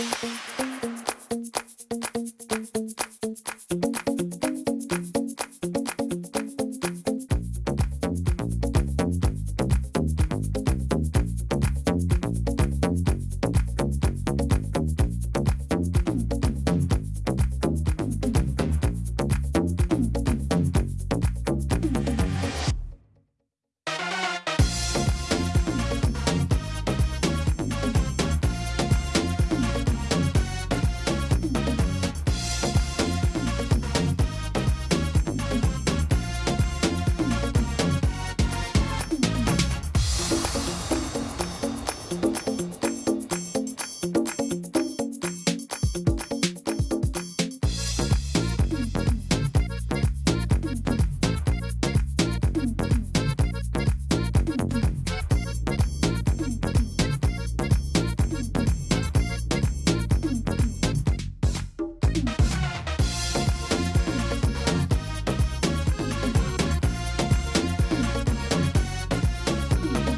Música